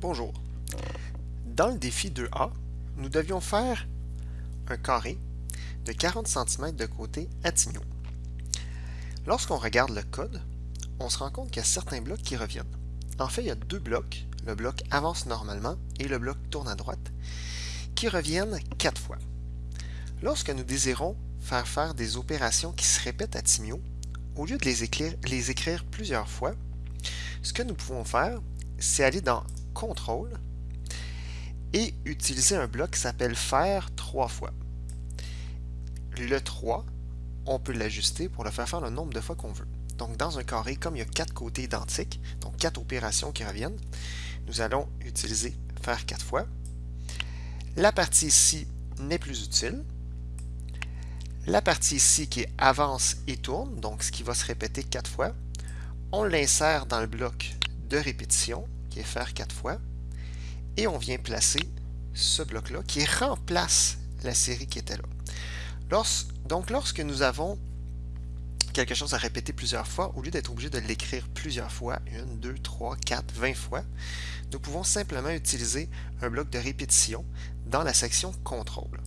Bonjour. Dans le défi 2A, nous devions faire un carré de 40 cm de côté à Tigno. Lorsqu'on regarde le code, on se rend compte qu'il y a certains blocs qui reviennent. En fait, il y a deux blocs, le bloc avance normalement et le bloc tourne à droite, qui reviennent quatre fois. Lorsque nous désirons faire faire des opérations qui se répètent à Timio, au lieu de les écrire plusieurs fois, ce que nous pouvons faire, c'est aller dans Contrôle et utiliser un bloc qui s'appelle faire trois fois. Le 3, on peut l'ajuster pour le faire faire le nombre de fois qu'on veut. Donc dans un carré, comme il y a quatre côtés identiques, donc quatre opérations qui reviennent, nous allons utiliser faire quatre fois. La partie ici n'est plus utile. La partie ici qui est avance et tourne, donc ce qui va se répéter quatre fois, on l'insère dans le bloc de répétition faire quatre fois. Et on vient placer ce bloc-là qui remplace la série qui était là. donc lorsque nous avons quelque chose à répéter plusieurs fois, au lieu d'être obligé de l'écrire plusieurs fois, une, deux, trois, quatre, vingt fois, nous pouvons simplement utiliser un bloc de répétition dans la section contrôle.